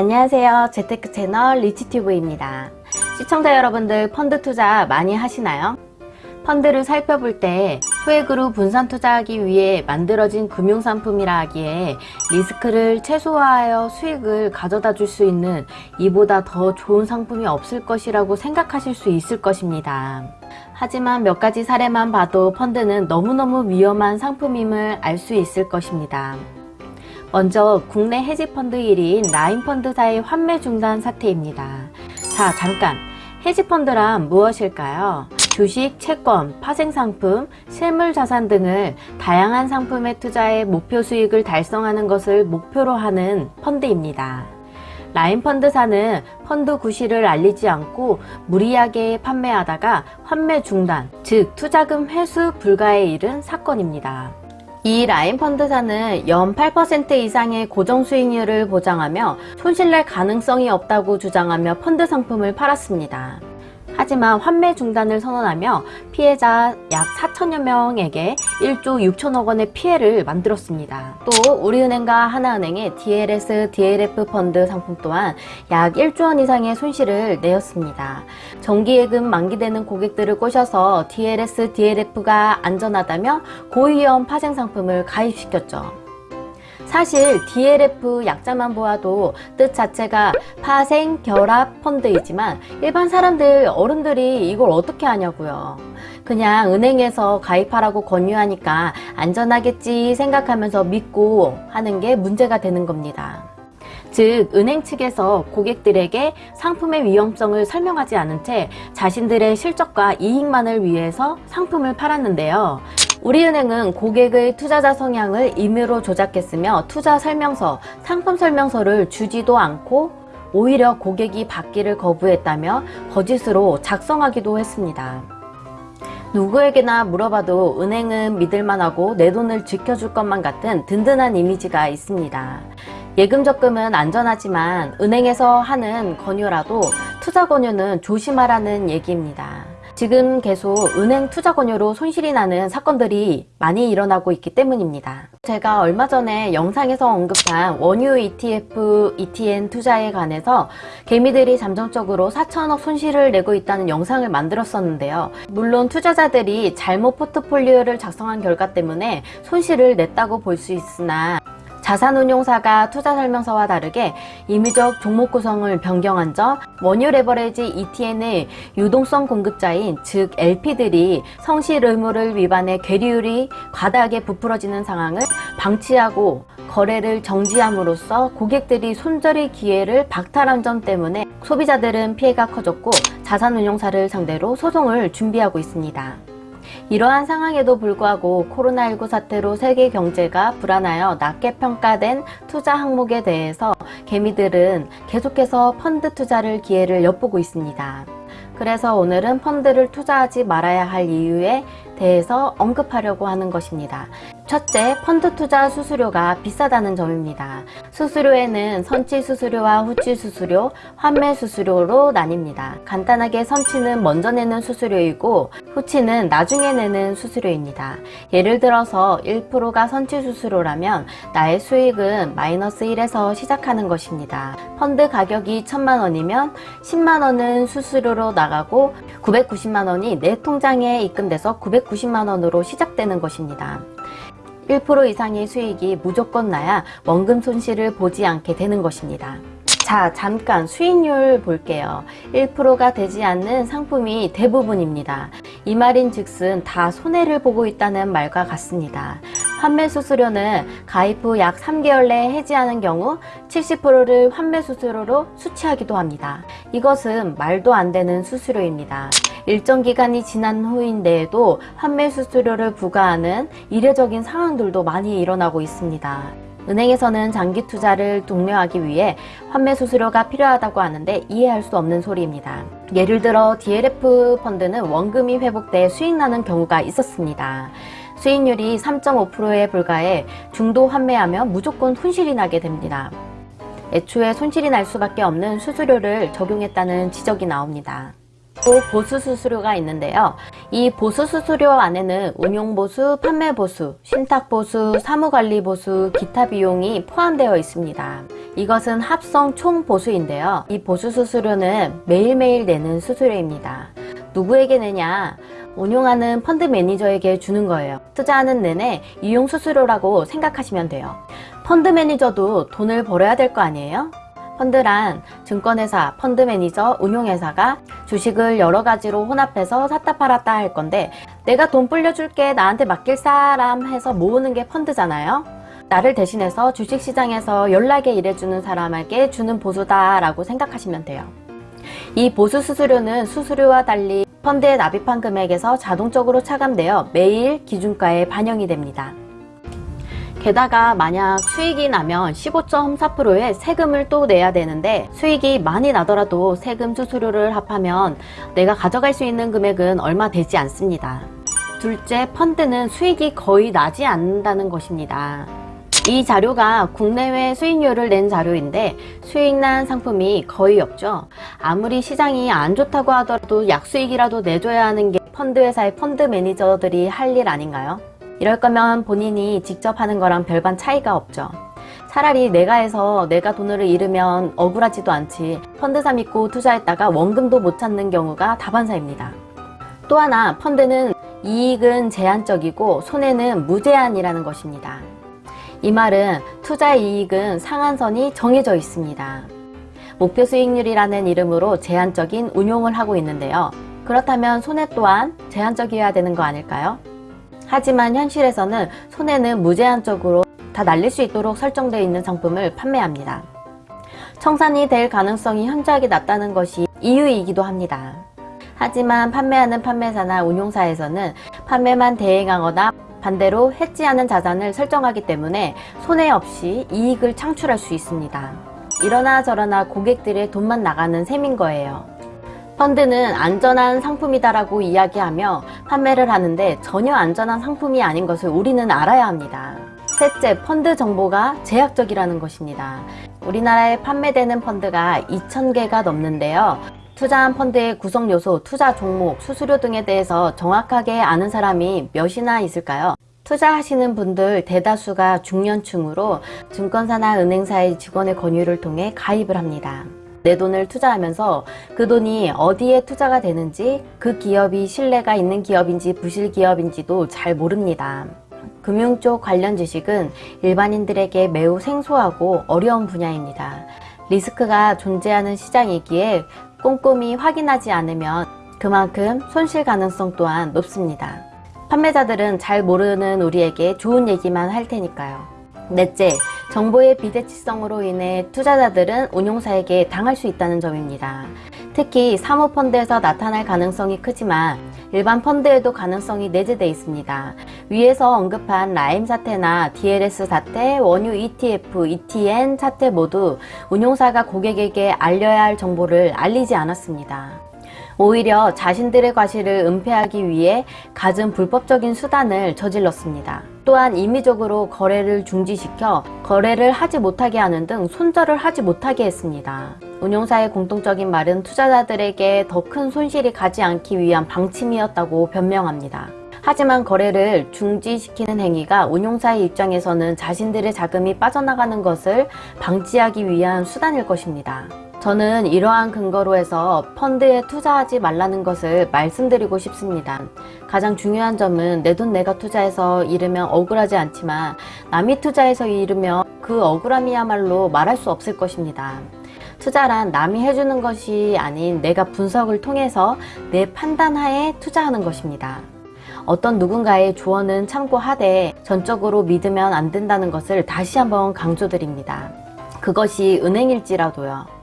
안녕하세요. 재테크 채널 리치튜브입니다. 시청자 여러분들 펀드 투자 많이 하시나요? 펀드를 살펴볼 때 소액으로 분산 투자하기 위해 만들어진 금융상품이라 하기에 리스크를 최소화하여 수익을 가져다 줄 수 있는 이보다 더 좋은 상품이 없을 것이라고 생각하실 수 있을 것입니다. 하지만 몇 가지 사례만 봐도 펀드는 너무너무 위험한 상품임을 알 수 있을 것입니다. 먼저 국내 헤지펀드 1위인 라인펀드사의 환매 중단 사태입니다. 자 잠깐 헤지펀드란 무엇일까요? 주식, 채권, 파생상품, 실물자산 등을 다양한 상품에 투자해 목표 수익을 달성하는 것을 목표로 하는 펀드입니다. 라인펀드사는 펀드 구실을 알리지 않고 무리하게 판매하다가 환매 중단, 즉 투자금 회수 불가에 이른 사건입니다. 이 라인 펀드사는 연 8% 이상의 고정 수익률을 보장하며 손실날 가능성이 없다고 주장하며 펀드 상품을 팔았습니다. 하지만 환매 중단을 선언하며 피해자 약 4천여 명에게 1조 6천억 원의 피해를 만들었습니다. 또 우리은행과 하나은행의 DLS, DLF 펀드 상품 또한 약 1조 원 이상의 손실을 내었습니다. 정기예금 만기되는 고객들을 꼬셔서 DLS, DLF가 안전하다며 고위험 파생 상품을 가입시켰죠. 사실 DLF 약자만 보아도 뜻 자체가 파생 결합 펀드이지만 일반 사람들 어른들이 이걸 어떻게 하냐고요. 그냥 은행에서 가입하라고 권유하니까 안전하겠지 생각하면서 믿고 하는 게 문제가 되는 겁니다. 즉 은행 측에서 고객들에게 상품의 위험성을 설명하지 않은 채 자신들의 실적과 이익만을 위해서 상품을 팔았는데요 우리은행은 고객의 투자자 성향을 임의로 조작했으며 투자 설명서, 상품 설명서를 주지도 않고 오히려 고객이 받기를 거부했다며 거짓으로 작성하기도 했습니다. 누구에게나 물어봐도 은행은 믿을만하고 내 돈을 지켜줄 것만 같은 든든한 이미지가 있습니다. 예금 적금은 안전하지만 은행에서 하는 권유라도 투자 권유는 조심하라는 얘기입니다. 지금 계속 은행 투자 권유로 손실이 나는 사건들이 많이 일어나고 있기 때문입니다. 제가 얼마 전에 영상에서 언급한 원유 ETF, ETN 투자에 관해서 개미들이 잠정적으로 4천억 손실을 내고 있다는 영상을 만들었었는데요. 물론 투자자들이 잘못 포트폴리오를 작성한 결과 때문에 손실을 냈다고 볼 수 있으나 자산운용사가 투자설명서와 다르게 임의적 종목 구성을 변경한 점, 원유 레버레지 ETN의 유동성 공급자인 즉 LP들이 성실 의무를 위반해 괴리율이 과다하게 부풀어지는 상황을 방치하고 거래를 정지함으로써 고객들이 손절의 기회를 박탈한 점 때문에 소비자들은 피해가 커졌고 자산운용사를 상대로 소송을 준비하고 있습니다. 이러한 상황에도 불구하고 코로나19 사태로 세계 경제가 불안하여 낮게 평가된 투자 항목에 대해서 개미들은 계속해서 펀드 투자를 기회를 엿보고 있습니다. 그래서 오늘은 펀드를 투자하지 말아야 할 이유에 대해서 언급하려고 하는 것입니다. 첫째, 펀드 투자 수수료가 비싸다는 점입니다. 수수료에는 선치 수수료와 후치 수수료, 환매 수수료로 나뉩니다. 간단하게 선치는 먼저 내는 수수료이고 후치는 나중에 내는 수수료입니다. 예를 들어서 1%가 선치 수수료라면 나의 수익은 마이너스 1에서 시작하는 것입니다. 펀드 가격이 1000만원이면 10만원은 수수료로 나가고 990만원이 내 통장에 입금돼서 990만원으로 시작되는 것입니다. 1% 이상의 수익이 무조건 나야 원금 손실을 보지 않게 되는 것입니다. 자 잠깐 수익률 볼게요. 1%가 되지 않는 상품이 대부분입니다. 이 말인 즉슨 다 손해를 보고 있다는 말과 같습니다. 환매 수수료는 가입 후 약 3개월 내에 해지하는 경우 70%를 환매 수수료로 수취하기도 합니다. 이것은 말도 안 되는 수수료입니다 일정 기간이 지난 후인데에도 환매 수수료를 부과하는 이례적인 상황들도 많이 일어나고 있습니다. 은행에서는 장기 투자를 독려하기 위해 환매 수수료가 필요하다고 하는데 이해할 수 없는 소리입니다. 예를 들어 DLF 펀드는 원금이 회복돼 수익 나는 경우가 있었습니다. 수익률이 3.5%에 불과해 중도 환매하면 무조건 손실이 나게 됩니다. 애초에 손실이 날 수밖에 없는 수수료를 적용했다는 지적이 나옵니다. 또 보수 수수료가 있는데요. 이 보수 수수료 안에는 운용보수, 판매보수, 신탁보수, 사무관리보수, 기타 비용이 포함되어 있습니다. 이것은 합성 총보수인데요. 이 보수 수수료는 매일매일 내는 수수료입니다. 누구에게 내냐? 운용하는 펀드 매니저에게 주는 거예요. 투자하는 내내 이용 수수료라고 생각하시면 돼요. 펀드 매니저도 돈을 벌어야 될 거 아니에요? 펀드란 증권회사, 펀드 매니저, 운용회사가 주식을 여러 가지로 혼합해서 샀다 팔았다 할 건데 내가 돈 불려줄게 나한테 맡길 사람 해서 모으는 게 펀드잖아요. 나를 대신해서 주식시장에서 연락에 일해주는 사람에게 주는 보수다 라고 생각하시면 돼요. 이 보수 수수료는 수수료와 달리 펀드에 납입한 금액에서 자동적으로 차감되어 매일 기준가에 반영이 됩니다. 게다가 만약 수익이 나면 15.4%의 세금을 또 내야 되는데 수익이 많이 나더라도 세금 수수료를 합하면 내가 가져갈 수 있는 금액은 얼마 되지 않습니다. 둘째, 펀드는 수익이 거의 나지 않는다는 것입니다. 이 자료가 국내외 수익률을 낸 자료인데 수익난 상품이 거의 없죠. 아무리 시장이 안 좋다고 하더라도 약수익이라도 내줘야 하는 게 펀드 회사의 펀드 매니저들이 할 일 아닌가요? 이럴 거면 본인이 직접 하는 거랑 별반 차이가 없죠. 차라리 내가 해서 내가 돈을 잃으면 억울하지도 않지 펀드사 믿고 투자했다가 원금도 못 찾는 경우가 다반사입니다. 또 하나 펀드는 이익은 제한적이고 손해는 무제한이라는 것입니다. 이 말은 투자 이익은 상한선이 정해져 있습니다. 목표 수익률이라는 이름으로 제한적인 운용을 하고 있는데요. 그렇다면 손해 또한 제한적이어야 되는 거 아닐까요? 하지만 현실에서는 손해는 무제한적으로 다 날릴 수 있도록 설정되어 있는 상품을 판매합니다. 청산이 될 가능성이 현저하게 낮다는 것이 이유이기도 합니다. 하지만 판매하는 판매사나 운용사에서는 판매만 대행하거나 반대로 해지하는 자산을 설정하기 때문에 손해 없이 이익을 창출할 수 있습니다. 이러나 저러나 고객들의 돈만 나가는 셈인 거예요. 펀드는 안전한 상품이다라고 이야기하며 판매를 하는데 전혀 안전한 상품이 아닌 것을 우리는 알아야 합니다. 셋째, 펀드 정보가 제약적이라는 것입니다. 우리나라에 판매되는 펀드가 2,000개가 넘는데요. 투자한 펀드의 구성 요소, 투자 종목, 수수료 등에 대해서 정확하게 아는 사람이 몇이나 있을까요? 투자하시는 분들 대다수가 중년층으로 증권사나 은행사의 직원의 권유를 통해 가입을 합니다. 내 돈을 투자하면서 그 돈이 어디에 투자가 되는지 그 기업이 신뢰가 있는 기업인지 부실 기업인지도 잘 모릅니다. 금융 쪽 관련 지식은 일반인들에게 매우 생소하고 어려운 분야입니다. 리스크가 존재하는 시장이기에 꼼꼼히 확인하지 않으면 그만큼 손실 가능성 또한 높습니다. 판매자들은 잘 모르는 우리에게 좋은 얘기만 할 테니까요. 넷째, 정보의 비대치성으로 인해 투자자들은 운용사에게 당할 수 있다는 점입니다. 특히 사모펀드에서 나타날 가능성이 크지만 일반 펀드에도 가능성이 내재되어 있습니다. 위에서 언급한 라임 사태나 DLS 사태, 원유 ETF, ETN 사태 모두 운용사가 고객에게 알려야 할 정보를 알리지 않았습니다. 오히려 자신들의 과실을 은폐하기 위해 갖은 불법적인 수단을 저질렀습니다. 또한 임의적으로 거래를 중지시켜 거래를 하지 못하게 하는 등 손절을 하지 못하게 했습니다. 운용사의 공통적인 말은 투자자들에게 더 큰 손실이 가지 않기 위한 방침이었다고 변명합니다. 하지만 거래를 중지시키는 행위가 운용사의 입장에서는 자신들의 자금이 빠져나가는 것을 방지하기 위한 수단일 것입니다. 저는 이러한 근거로 해서 펀드에 투자하지 말라는 것을 말씀드리고 싶습니다. 가장 중요한 점은 내 돈 내가 투자해서 잃으면 억울하지 않지만 남이 투자해서 잃으면 그 억울함이야말로 말할 수 없을 것입니다. 투자란 남이 해주는 것이 아닌 내가 분석을 통해서 내 판단하에 투자하는 것입니다. 어떤 누군가의 조언은 참고하되 전적으로 믿으면 안 된다는 것을 다시 한번 강조드립니다. 그것이 은행일지라도요.